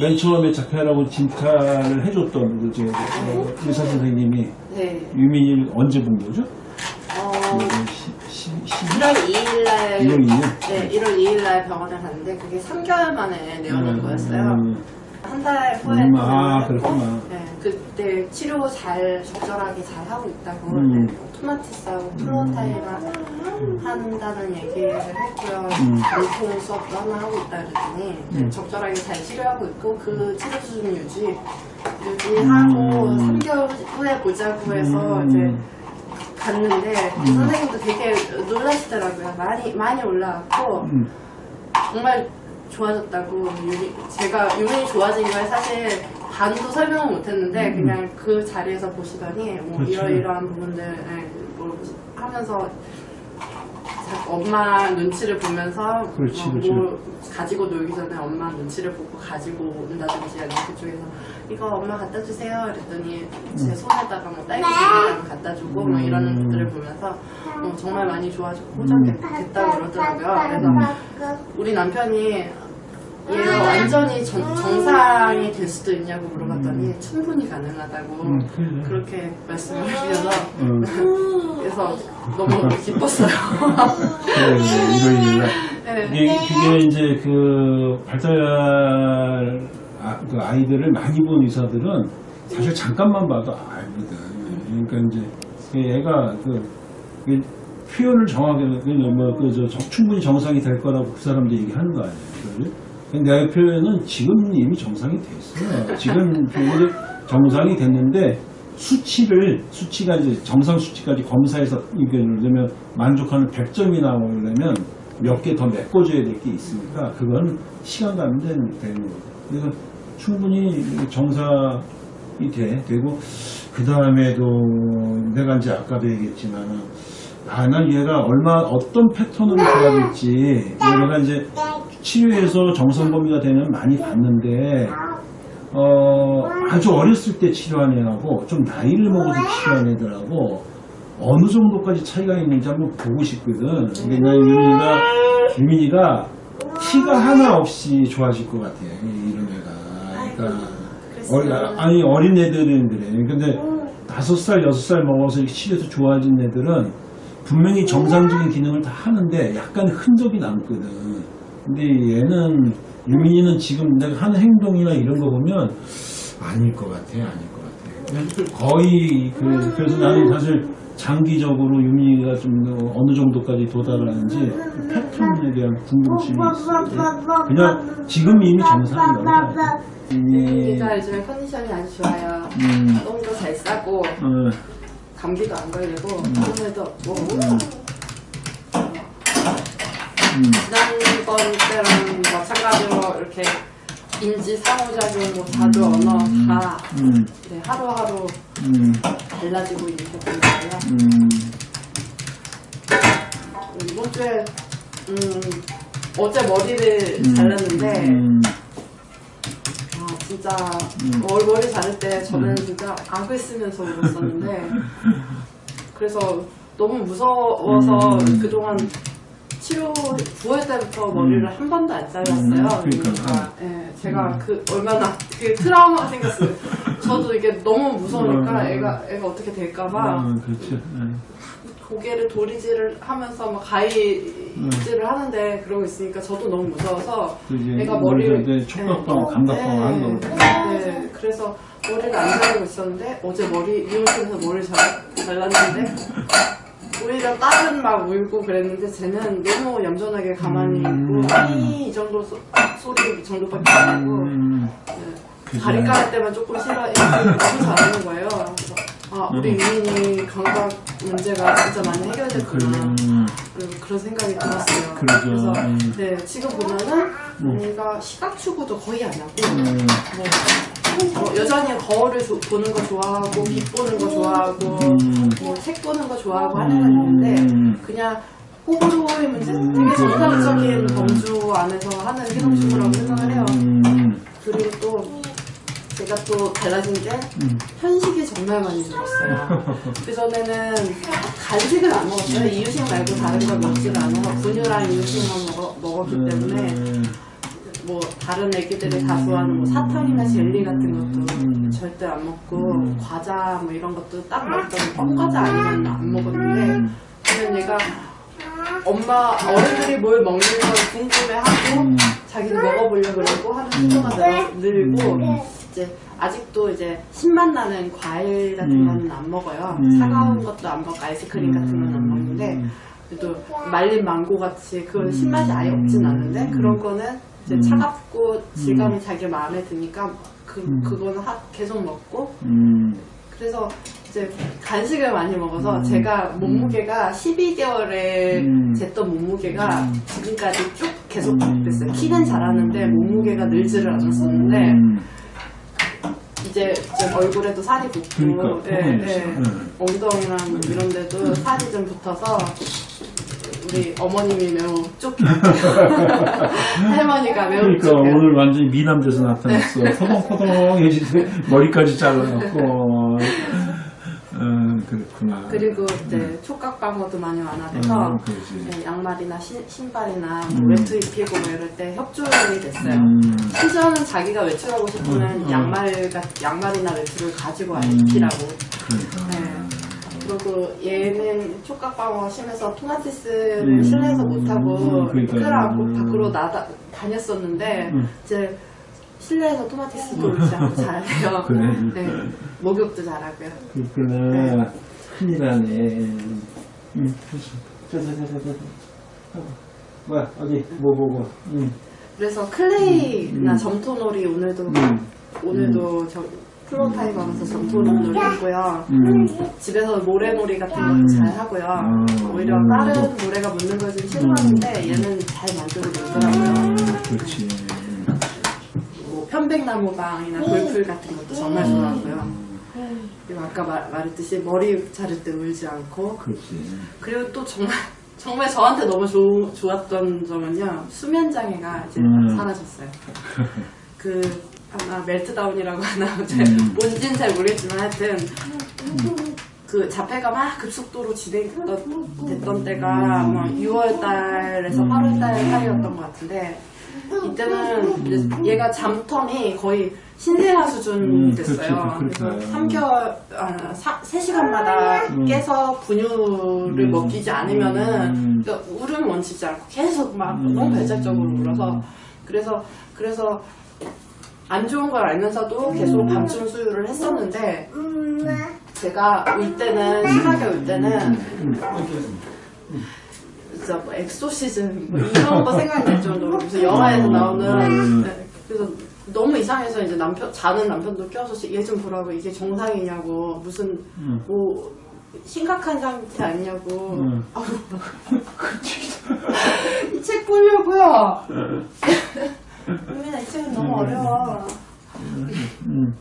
맨 처음에 작가라고 진찰을 해줬던 그 이제 어, 의사 선생님이 네. 유민이를 언제 본 거죠? 어, 시, 시, 시, 1월 2일 날 1월 2일? 네, 1월 2일 날 병원에 갔는데 그게 3개월 만에 내원한 거였어요. 음, 한달 후에 음, 또 아, 그렇구나. 네, 그때 치료 잘 적절하게 잘 하고 있다고 음. 네, 토마티스하고 플로타이가 한다는 얘기를 했고요. 음. 전통 수업도 하나 하고 있다 그랬더니 네, 음. 적절하게 잘 치료하고 있고 그 치료 수준 유지 유지하고 음. 3개월 후에 보자고 해서 음. 이제 갔는데 그 선생님도 되게 놀라시더라고요. 많이 많이 올라왔고 음, 정말 좋아졌다고 유리, 제가 유민이 좋아진 거에 사실 반도 설명을 못했는데 그냥 그 자리에서 보시더니 뭐 음. 그렇죠. 이러이러한 부분들 예, 뭐 하면서 자- 엄마 눈치를 보면서 그렇지, 뭐. 뭐 가지고 놀기 전에 엄마 눈치를 보고 가지고 온다든지 아니면 그쪽에서 이거 엄마 갖다 주세요 그랬더니 제 손에다가 뭐 딸기를 갖다 주고 뭐 음. 것들을 보면서 어, 정말 많이 좋아졌고 호전됐다고 그러더라고요 그래서 우리 남편이 완전히 전- 정상이 될 수도 있냐고 물어봤더니 충분히 가능하다고 음. 그렇게 말씀을 해주셔서 음. 그래서 너무 기뻤어요. 그래, 이거 이거 네. 이게 그게 이제 그 발달 아, 그 아이들을 많이 본 의사들은 사실 잠깐만 봐도 알거든. 그러니까 이제 그 애가 그, 그 표현을 정확하게 뭐그 충분히 정상이 될 거라고 그 사람들이 얘기하는 거 아니에요. 내 표현은 지금 이미 정상이 됐어요. 지금 표현이 정상이 됐는데 수치를 수치가 이제 정상 수치까지 검사해서 이게 예를 들면 만족하는 100점이 나오려면 몇 개 더 메꿔줘야 될 게 있으니까 그건 시간 가면 되는, 거죠. 그래서 충분히 정상이 돼, 되고 그 다음에도 내가 이제 아까도 얘기했지만은 아, 난 얘가 얼마 어떤 패턴으로 좋아질지 내가 이제 치료해서 정상 범위가 되면 많이 봤는데 어, 아주 어렸을 때 치료한 애하고 좀 나이를 먹어서 치료한 애들하고 어느 정도까지 차이가 있는지 한번 보고 싶거든. 그러니까 유민이가, 유민이가 티가 하나 없이 좋아질 것 같아. 이- 이런 애가. 그러니까, 어리, 아니, 어린 애들은 그래. 근데 다섯 살, 여섯 살 먹어서 이렇게 치료해서 좋아진 애들은 분명히 정상적인 기능을 다 하는데 약간 흔적이 남거든. 근데 얘는, 유민이는 지금 내가 하는 행동이나 이런 거 보면 아닐 것 같아, 아닐 것 같아. 거의, 그, 그래서 나는 사실 장기적으로 유민이가 좀 어느 정도까지 도달하는지 패턴에 대한 궁금증이 있어. 그냥 지금 이미 정상이야. 유민이가 요즘에 컨디션이 아주 좋아요. 음, 똥도 잘 싸고 어, 감기도 안 걸리고 아무래도 없고 음, 지난번 때랑 마찬가지로 이렇게 인지 상호작용 뭐 자주 언어 다 음, 네, 하루하루 음, 달라지고 있는 부분이고요. 음, 이번 주에 음, 어제 머리를 잘랐는데 음, 아 진짜 머리, 머리 자를 때 저는 음. 진짜 악을 쓰면서 울었었는데 그래서 너무 무서워서 음. 그동안 치료 9월 때부터 머리를 한 번도 안 잘랐어요. 음, 그러니까. 예, 제가 그 얼마나 그 트라우마가 생겼어요. 저도 이게 너무 무서우니까 음. 애가 애가 어떻게 될까봐 음, 그렇지. 음, 고개를 도리질을 하면서 막 가위질을 하는데 그러고 있으니까 저도 너무 무서워서 그 애가 머리를 촉각방, 감각방 하는 거거든. 네, 그래서 머리를 안 자르고 있었는데 어제 머리 미용실에서 머리를 잘, 잘랐는데 오히려 딸은 막 울고 그랬는데 쟤는 너무 얌전하게 가만히 음. 있고 아니 이 정도 소, 소리 이 정도밖에 안 하고 음, 네. 다리 까를 때만 조금 싫어 너무 잘하는 거예요. 그래서 아 우리 유민이 감각 문제가 진짜 많이 해결됐구나. 음, 그리고 그런 생각이 들었어요. 그러죠. 래서 음. 네, 지금 보면은 우리가 시각 추구도 거의 안 하고 음, 뭐, 어, 여전히 거울을 조- 보는 거 좋아하고 빛 보는 거 좋아하고 음. 뭐책 보는 거 좋아하고 하는 건 있는데 음. 그냥 호불호의 문제 음. 되게 정상적인 범주 안에서 하는 추구라고 생각을 해요. 음, 그리고 또 제가 또 달라진 게 음. 편식이 정말 많이 늘었어요. 그전에는 간식을 안 먹었어요. 이유식 말고 다른 걸 먹지를 않아서 분유랑 이유식만 먹어, 먹었기 때문에 음, 뭐 다른 애기들이 다 좋아하는 뭐 사탕이나 젤리 같은 것도 음. 절대 안 먹고 음. 과자 뭐 이런 것도 딱 먹던 껌과자 아니면 안 먹었는데 그냥 얘가 엄마 어른들이 뭘 먹는 걸 궁금해하고 음. 자기도 먹어보려고 그러고 하는 속도가 늘- 늘고 이제 아직도 이제 신맛 나는 과일 같은 음. 거는 안 먹어요. 음. 차가운 것도 안 먹고 아이스크림 같은 건 안 먹는데 그래도 말린 망고 같이 그런 신맛이 아예 없진 않은데 그런 거는 이제 음. 차갑고 질감이 자기 마음에 드니까 그 음. 그거는 하- 계속 먹고 음. 그래서 이제 간식을 많이 먹어서 음. 제가 몸무게가 12개월에 음. 쟀던 몸무게가 음. 지금까지 쭉 계속 음. 됐어요. 키는 자라는데 몸무게가 늘지를 않았었는데 음. 이제 좀 얼굴에도 살이 붙고 그러니까, 예, 예. 음. 엉덩이나 뭐 이런 데도 살이 좀 붙어서 우리 어머님이 매우 쫓겨 할머니가 매우 그러니까 쫓겨 오늘 완전히 미남돼서 나타났어. 포동포동해지고 머리까지 잘라갖고. 음, 그렇구나. 그리고 이제 촉각 방어도 많이 완화돼서 음. 네, 양말이나 신, 신발이나 뭐 음. 외투 입히고 뭐 이럴 때 협조이 됐어요. 음. 심지어는 자기가 외출하고 싶으면 음. 양말, 양말이나 외투를 가지고 음. 입히라고. 그러니까. 네. 그리고 얘는 촉각방어 심해서 토마티스를 음. 실내에서 못하고 음, 그러니까요. 끌어안고 음. 밖으로 나다, 다녔었는데 음. 이제 실내에서 토마티스도 잘해요. 그래. 네. 목욕도 잘하고요. 그렇구나. 큰일 나네. 응, 저. 저. 뭐야, 어디, 뭐 보고. 응. 그래서 클레이나 음. 점토놀이 오늘도 음. 오늘도 저 Floortime 하면서 점토놀이 했고요. 음. 집에서 모래놀이 같은 것도 음. 잘 하고요. 음. 오히려 다른 모래가 묻는 걸 좀 싫어하는데 얘는 잘 만들고 놀더라고요. 그렇지. 뭐 편백나무방이나 볼풀 같은 것도 정말 좋아하고요. 그리고 아까 말, 말했듯이 머리 자를 때 울지 않고 그렇지. 그리고 또 정말 정말 저한테 너무 좋, 좋았던 점은요 수면 장애가 이제 음. 사라졌어요. 그 아마 멜트다운이라고 하나 잘 음. 뭔지는 잘 모르겠지만 하여튼 그 자폐가 막 급속도로 진행됐던 됐던 때가 뭐 6월 달에서 음. 8월 달 사이였던 것 같은데 이때는 얘가 잠텀이 거의 신생아 수준이 음, 됐어요. 그렇죠, 그래서 그렇죠. 3개월, 아, 3시간마다 음. 깨서 분유를 음. 먹이지 않으면은 음. 그러니까 울음 멈추지 않고 계속 막 음. 너무 발작적으로 울어서 그래서 그래서 안 좋은 걸 알면서도 계속 음. 밤중 수유를 했었는데 제가 울 때는 심하게 울 때는 진짜 뭐 엑소시즌 뭐 이런 거 생각이 날 정도로 무슨 영화에서 나오는 음. 네, 그래서 너무 이상해서 이제 남편 자는 남편도 껴서 얘 좀 보라고. 이게 정상이냐고. 무슨 음. 뭐 심각한 상태 아니냐고. 음. 이책 보려고요 은민아 이 책은 너무 어려워 음.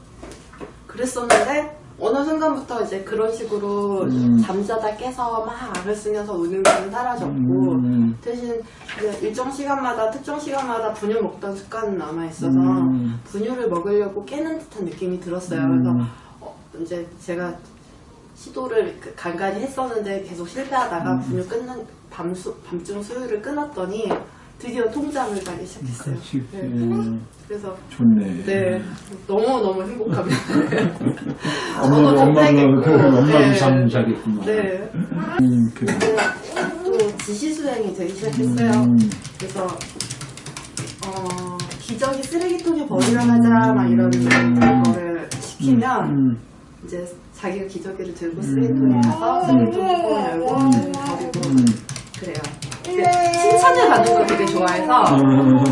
그랬었는데 어느 순간부터 이제 그런 식으로 음. 잠자다 깨서 막 악을 쓰면서 우는 건 사라졌고 음. 대신 이제 일정 시간마다 특정 시간마다 분유 먹던 습관은 남아 있어서 음. 분유를 먹으려고 깨는 듯한 느낌이 들었어요. 음. 그래서 어, 이제 제가 시도를 그- 간간히 했었는데 계속 실패하다가 분유 끊는 밤수, 밤중 수유를 끊었더니 드디어 통잠을 자기 시작했어요. 그렇지. 네. 음. 그래서 좋네. 네 너무 너무 행복합니다. 엄마도, 엄마도, 엄마도 네. 잠 자겠구만. 네. 음, 그래. 또 지시 수행이 되기 시작했어요. 음. 그래서 어, 기저귀 쓰레기통에 버리러 가자 막 이런 거를 시키면 음. 이제 자기가 기저귀를 들고 쓰레기통에 가서 쓰레기통 뚜껑을 열고 음. 버리고 음. 그래요. 근데 칭찬을 받는 걸 되게 좋아해서 음.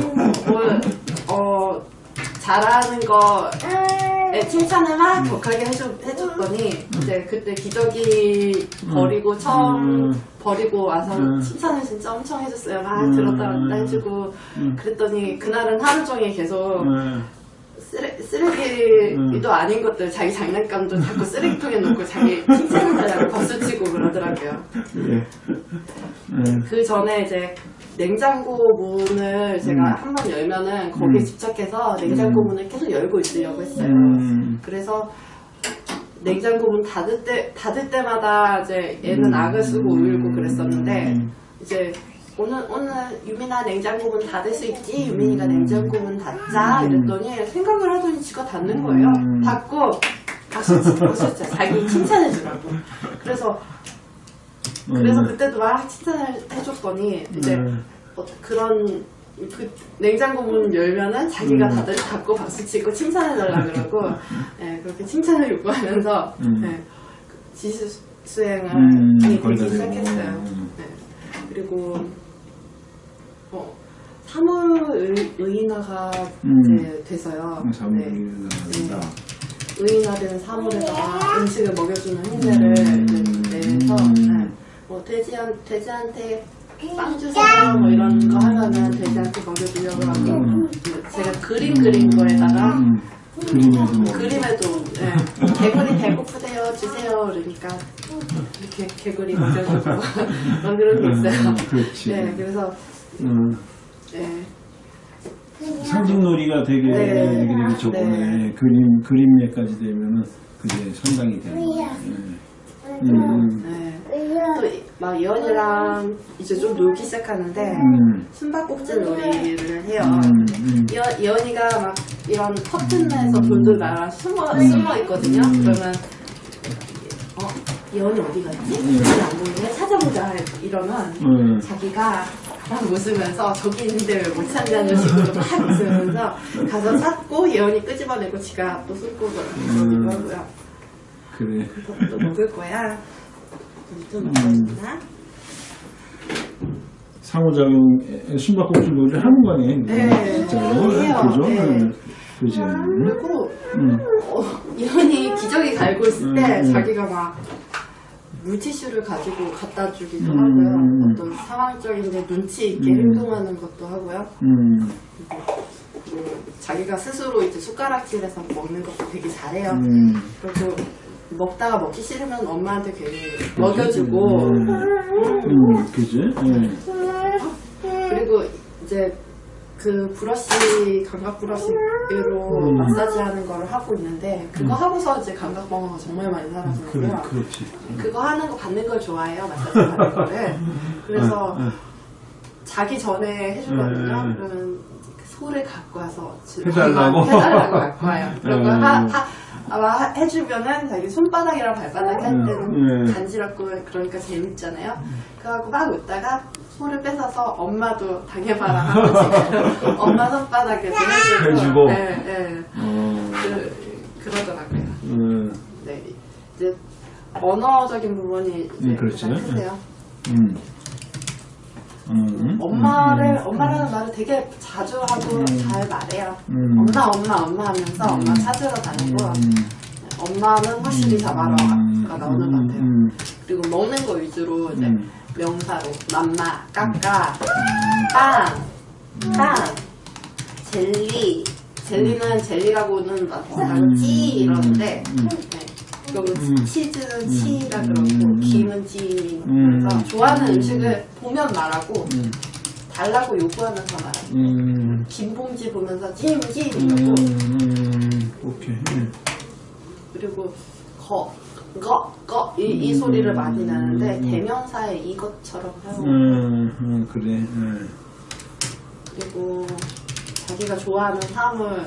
뭘, 어, 잘하는 거에 칭찬을 막 격하게 해줬, 해줬더니 이제 그때 기저귀 버리고 처음 음. 버리고 와서 음. 칭찬을 진짜 엄청 해줬어요. 막 음. 들었다 놨다 해주고 음. 그랬더니 그날은 하루 종일 계속 음. 쓰레, 쓰레기도 음. 아닌 것들 자기 장난감도 자꾸 쓰레기통에 놓고 자기 칭찬해달라고 박수치고 그러더라고요. 그래. 음. 그 전에 이제 냉장고 문을 제가 음. 한번 열면은 거기에 음. 집착해서 냉장고 음. 문을 계속 열고 있으려고 했어요. 음. 그래서 냉장고 문 닫을 때 닫을 때마다 이제 얘는 음. 악을 쓰고 울고 그랬었는데 음. 이제 오늘 오늘 유민아 냉장고 문 닫을 수 있지? 유민이가 냉장고 문 닫자 이랬더니 생각을 하더니 지가 닫는 거예요. 음. 닫고 박수 치고 박수 자기 칭찬해 주라고. 그래서 그래서 음. 그때도 막 칭찬을 해줬더니 이제 음. 어, 그런 그 냉장고 문 열면은 자기가 음. 다들 닫고 박수 치고 칭찬해 달라 그러고 예, 그렇게 칭찬을 요구하면서 음. 예, 그 지수 수행을 음. 시작했어요. 음. 네. 그리고 어, 사물 의, 의인화가 음. 이제 돼서요. 사물이 네. 나간다. 의인화된 사물에다가 음식을 먹여주는 행세를 음. 내서 음. 네. 뭐 돼지한 돼지한테 빵 주세요 뭐 이런 거 하면은 돼지한테 먹여주려고 하고 음. 제가 그림 그린 거에다가 음. 그림에도 뭐. 그림에도 예, 개구리 배고프대요 주세요 그러니까 이렇게 개구리 먹여주고 막 그런 게 있어요. 음, 그렇지. 네, 그래서 음. 네, 상징놀이가 되게 네. 되게 되게 좋네. 네. 그림 그림에까지 되면은 그게 상당히 되는 거야. 음. 음. 네. 또막 예언이랑 이제 좀 놀기 시작하는데 음. 숨바꼭질 놀이를 해요. 음. 음. 예언, 예언이가 막 이런 커튼에서 돌돌 말아 숨어 숨어 있거든요. 음. 그러면 어 예언이 어디 갔지? 음. 예언이 안 보이네 찾아보자 이러면 음. 자기가 막 웃으면서 저기 있는데 왜 못 찾냐는 식으로 막 웃으면서 가서 찾고 예언이 끄집어내고 지가 또 숨고 그러기도 음. 그래. 또 먹을 거야. 좀 음. 먹어준다. 상호작용 숨바꼭질 놀이를 하는 거네. 네. 진짜로. 그죠? 네. 음. 그지. 음. 그리고 음. 어, 예언이 기저귀 갈고 있을 때 음, 음. 자기가 막 물티슈를 가지고 갖다 주기도 음, 하고요. 음. 어떤 상황적인 이제 눈치 있게 음. 행동하는 것도 하고요. 음. 그리고 자기가 스스로 이제 숟가락질해서 먹는 것도 되게 잘해요. 음. 그리고 먹다가 먹기 싫으면 엄마한테 괜히 먹여주고 음. 음. 그지? 음. 그리고 이제 그 브러쉬 감각 브러쉬로 음. 마사지 하는 거를 하고 있는데 그거 하고서 이제 감각 방어가 정말 많이 그래, 사라지고요. 그렇지. 그거 하는 거 받는 걸 좋아해요 마사지 받는 거를. 그래서 응, 응. 자기 전에 해주거든요. 음. 그러면 소를 갖고 와서 지- 해달라고? 해달라고 갖고 와요. 음. 하, 하, 아마 하- 해주면은 자기 손바닥이랑 발바닥 할 음, 때는 음. 간지럽고 그러니까 재밌잖아요. 그래갖고 막 웃다가 소를 뺏어서 엄마도 당해봐라 하고 엄마 손바닥에도 해주고, 해주고? 네, 네. 어. 그, 그러더라고요. 음. 네. 이제 언어적인 부분이 이제 음. 가장 크세요. 음. 음. 엄마를 음. 엄마라는 말을 되게 자주 하고 음. 잘 말해요. 음. 엄마 엄마 엄마 하면서 엄마 찾으러 다니고 음. 엄마는 확실히 음. 나오는 것 같아요. 음. 그리고 먹는 거 위주로 이제 음. 명사로 맘마, 까까, 빵, 빵, 젤리. 젤리는 젤리라고는 말하고 찌 이러는데 음. 네. 음. 치즈는 치라 음. 그러고 음. 김은 찌 음. 그래서 좋아하는 음. 음식을 보면 말하고 음. 달라고 요구하면서 말하고 음. 김봉지 보면서 찜찜 음. 이러고 음. 오케이. 음. 그리고 거, 거, 거, 이, 이 음. 소리를 많이 나는데 음. 대명사에 이것처럼 하고 음. 음. 그래. 음. 그리고 자기가 좋아하는 사물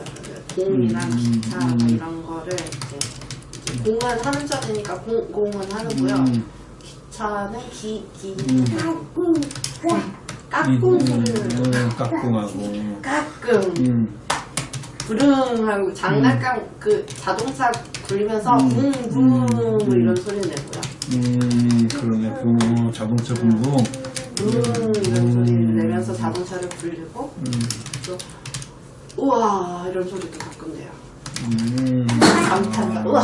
공이나 음. 기차 음. 이런 거를 이제 공은 하는 자리니까 공, 공은 하는고요 음. 기차는 기, 기, 음. 까꿍 소리를 음. 까꿍하고. 까꿍 음. 부릉하고 장난감 그 자동차 굴리면서 음. 붕붕 뭐 음. 이런 소리 내고요 음. 그러네. 붕. 자동차 붕붕. 붕 이런 음. 소리를 내면서 자동차를 굴리고 음. 또 우와 이런 소리도 가끔 내요 음. 감탄사 우와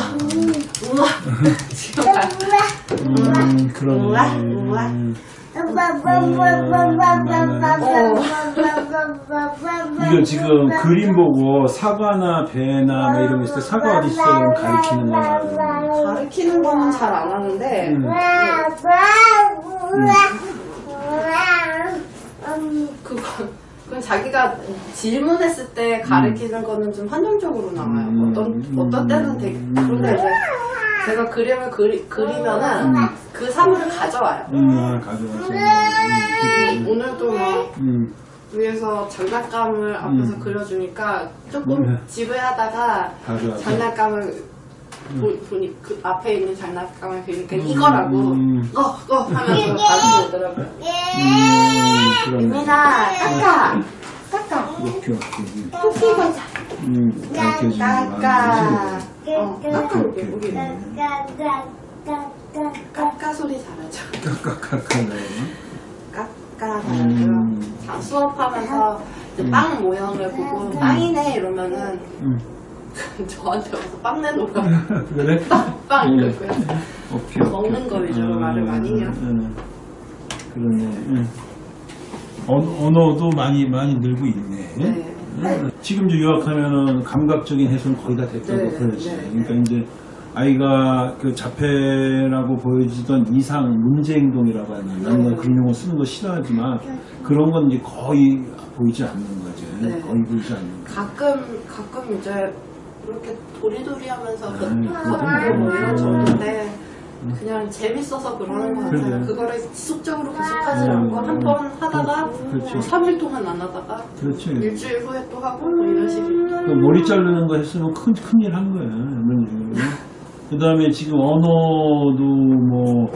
우와 지금 가 음. 그러네. 우와, 우와. 음. 어. 이거 지금 그림 보고 사과나 배나 뭐 이런 거 있을 때 사과 어디 있어? 그럼 가리키는 거야. 가르치는 거는 잘 안 하는데 음. 그거 그건 자기가 질문했을 때 가르치는 거는 좀 한정적으로 나와요. 음. 어떤 어떤 때는 되게 그런데 이제 제가 그림을 그리, 그리면은 음. 그 사물을 가져와요. 음, 아. 음, 오늘도 뭐 음, 위에서 장난감을 앞에서 음. 그려주니까 조금 음. 지루하다가 가져와서. 장난감을 보, 보니 그 앞에 있는 장난감을 그리니까 이거라고 음. 어, 어 하면서 가지고 오더라고요. 음. 유민아, 까까, 까까, 오케이, 오케이. 토끼 보자. 음, 가르쳐주는 까까. 거 어, 까까 소리 잘하죠. 깍깍깍깍. 까까 잘하고요. 음. 자, 수업하면서 이제 음. 빵 모양을 보고 빵이네 이러면은 음. 저한테 와서 빵 내놓으라고 그래? 빵 음. 이러고요. 오케이, 오케이. 먹는 거 위주로 말을 많이 해요. 음, 그러네. 음. 언- 언어도 많이 많이 늘고 있네. 네. 음. 지금 이제 유학하면은 감각적인 해소는 거의 다 됐다고 네, 그러지. 네, 그러니까 이제 아이가 그 자폐라고 보여지던 이상 문제 행동이라고 하나. 나는 네. 그런 용어 쓰는 거 싫어하지만 그런 건 이제 거의 보이지 않는 거지. 네. 거의 보이지 않는 거. 가끔 가끔 이제 이렇게 도리도리 하면서 아이, 겉하고 뭐 이런 음. 정도인데 그냥 재밌어서 그러는 것 같아요. 그래. 그거를 지속적으로 계속하지 음. 않고 한 번 하다가 그렇지. 뭐 3일 동안 안 하다가 그렇지. 일주일 후에 또 하고 뭐 이런 식으로. 그 머리 자르는 거 했으면 큰, 큰일 한 거야. 이런 식으로. 그 다음에 지금 언어도 뭐,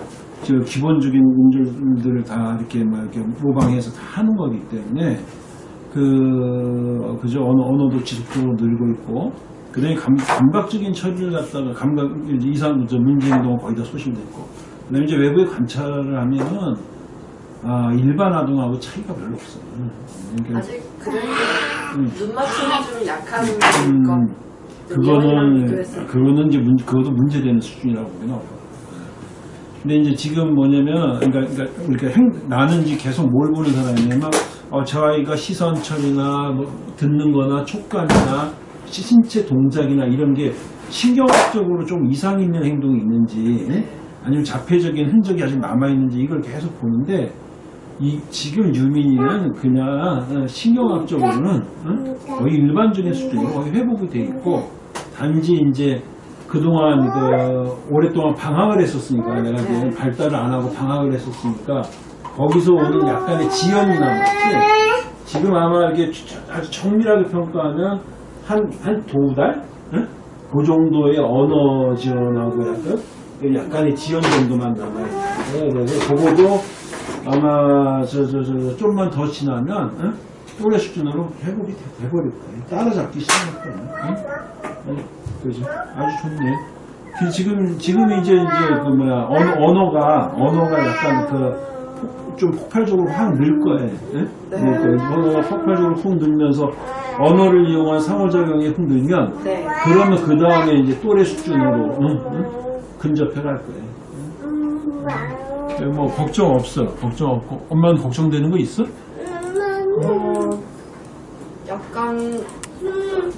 저 기본적인 음절들을 다 이렇게 막 이렇게 모방해서 다 하는 거기 때문에, 그, 그죠. 언어, 언어도 지속적으로 늘고 있고, 그 다음에 감, 감각적인 처리를 갖다가, 감각, 이상, 저 문제 행동은 거의 다 소실됐고, 그 다음에 이제 외부에 관찰을 하면은, 아, 일반 아동하고 차이가 별로 없어요. 그러니까 아직 그래도 음. 눈 맞춤이 좀 약한 음, 것. 이번이랑 그거는. 그거는 이제 문, 그것도 문제되는 수준이라고 보기는 어려워. 근데 이제 지금 뭐냐면 그러니까, 그러니까, 그러니까 행, 나는 이제 계속 뭘 보는 사람이냐면 어, 저 아이가 시선 처리나 뭐 듣는 거나 촉감이나 시- 신체 동작이나 이런 게 신경학적으로 좀 이상 있는 행동이 있는지 네. 아니면 자폐적인 흔적이 아직 남아 있는지 이걸 계속 보는데 이 지금 유민이는 그냥 어, 신경학적으로는 어? 거의 일반적인 수준이고 거의 회복이 돼 있고 단지 이제 그동안 그 오랫동안 방황을 했었으니까 내가 이제 발달을 안 하고 방황을 했었으니까 거기서 오는 약간의 지연이 남았지. 지금 아마 이게 아주 정밀하게 평가하면 한 한 두 달? 응? 그 정도의 언어 지연하고 약간 약간의 지연 정도만 남아있어요. 그래서 그거도 아마 저 저 저 좀만 더 지나면 응? 또래 수준으로 회복이 돼- 돼버릴 거예요. 따라잡기 시작할 거예요. 응? 응? 그죠? 아주 좋네. 그 지금 지금 이제 이제 그 뭐야 언어, 언어가 언어가 약간 그 좀 폭발적으로 확 늘 거예요. 응? 네. 언어가 폭발적으로 훅 늘면서 언어를 이용한 상호작용이 훅 늘면 네. 그러면 그 다음에 이제 또래 수준으로 응? 응? 근접해 갈 거예요. 응? 뭐 걱정 없어. 걱정 없고 엄마는 걱정되는 거 있어? 어, 약간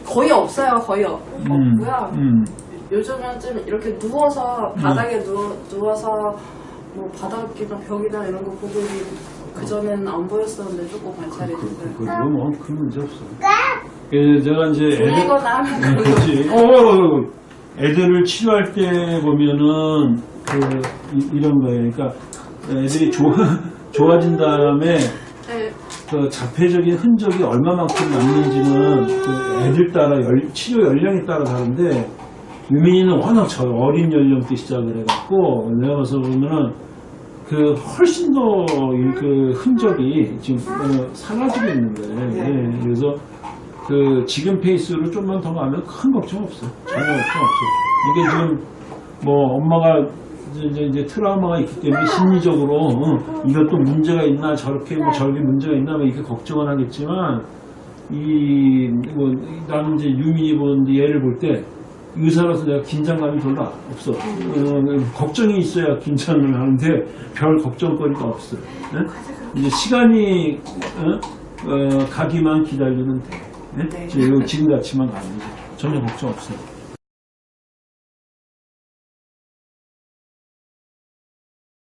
거의 없어요. 거의 없, 음, 없고요. 음. 요즘은 좀 이렇게 누워서 바닥에 누워, 누워 서 뭐 바닥이나 벽이나 이런 거 보고 그 전에는 안 보였었는데 조금 관찰이 그, 됐어요. 그, 그, 뭐, 큰 문제 없어. 그, 제가 이제 애들, 졸리거나 하면 네, 그런 거그 렇지. 어, 어, 어, 애들을 치료할 때 보면은 그 이, 런 거예요. 그러니까 애들이 좋아 좋아진 다음에 네, 그 자폐적인 흔적이 얼마만큼 남는지는 그 애들 따라 열- 치료 연령에 따라 다른데 유민이는 워낙 저 어린 연령 때 시작을 해갖고 내가 봐서 보면은 그 훨씬 더 그 흔적이 지금 어, 사라지고 있는 거예요. 네. 예, 그래서 그 지금 페이스로 좀만 더 가면 큰 걱정 없어. 전혀 걱정 없어. 이게 지금 뭐 엄마가 이제, 이제, 트라우마가 있기 때문에 심리적으로 어, 이것도 문제가 있나 저렇게 뭐 저기 문제가 있나 뭐 이렇게 걱정을 하겠지만 이 뭐 나는 이제 유민이 보는데 얘를 볼 때 의사라서 내가 긴장감이 별로 없어. 어, 걱정이 있어야 긴장을 하는데 별 걱정거리가 없어. 예? 이제 시간이 어? 어, 가기만 기다리면 돼. 예? 네. 지금 가면 돼. 전혀 걱정 없어요.